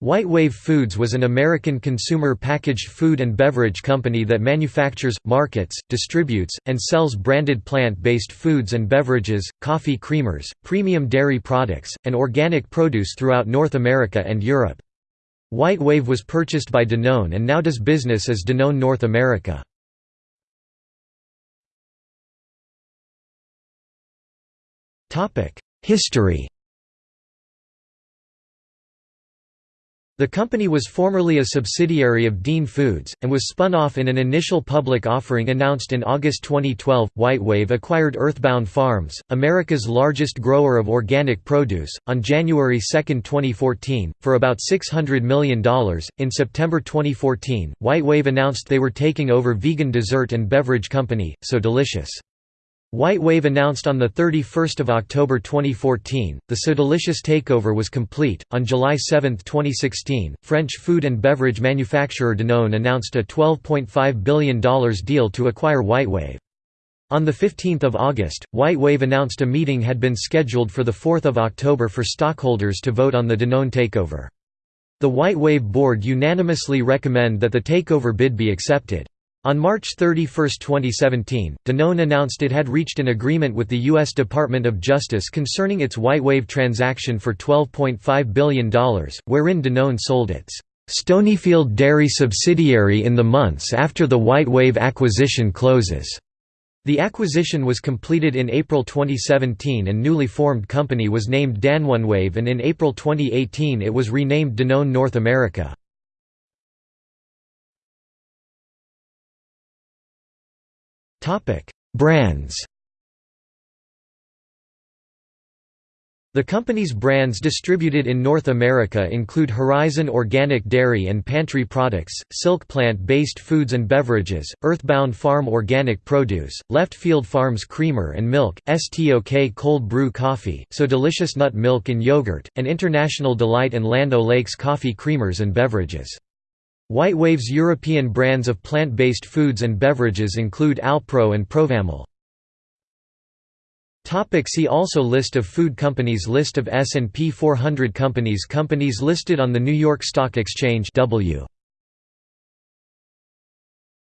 White Wave Foods was an American consumer packaged food and beverage company that manufactures, markets, distributes, and sells branded plant-based foods and beverages, coffee creamers, premium dairy products, and organic produce throughout North America and Europe. White Wave was purchased by Danone and now does business as Danone North America. History The company was formerly a subsidiary of Dean Foods, and was spun off in an initial public offering announced in August 2012. Whitewave acquired Earthbound Farms, America's largest grower of organic produce, on January 2, 2014, for about $600 million. In September 2014, Whitewave announced they were taking over vegan dessert and beverage company, So Delicious. White Wave announced on 31 October 2014, the So Delicious takeover was complete. On July 7, 2016, French food and beverage manufacturer Danone announced a $12.5 billion deal to acquire White Wave. On 15 August, White Wave announced a meeting had been scheduled for 4 October for stockholders to vote on the Danone takeover. The White Wave board unanimously recommend that the takeover bid be accepted. On March 31, 2017, Danone announced it had reached an agreement with the U.S. Department of Justice concerning its Whitewave transaction for $12.5 billion, wherein Danone sold its Stonyfield Dairy subsidiary in the months after the Whitewave acquisition closes. The acquisition was completed in April 2017 and newly formed company was named DanoneWave and in April 2018 it was renamed Danone North America. Brands The company's brands distributed in North America include Horizon Organic Dairy and Pantry Products, Silk Plant-based foods and beverages, Earthbound Farm Organic Produce, Left Field Farms Creamer and Milk, STOK Cold Brew Coffee, So Delicious Nut Milk and Yogurt, and International Delight and Land Lakes Coffee Creamers and Beverages. Whitewave's European brands of plant-based foods and beverages include Alpro and Provamel. See also List of food companies List of S&P 400 companies Companies listed on the New York Stock Exchange W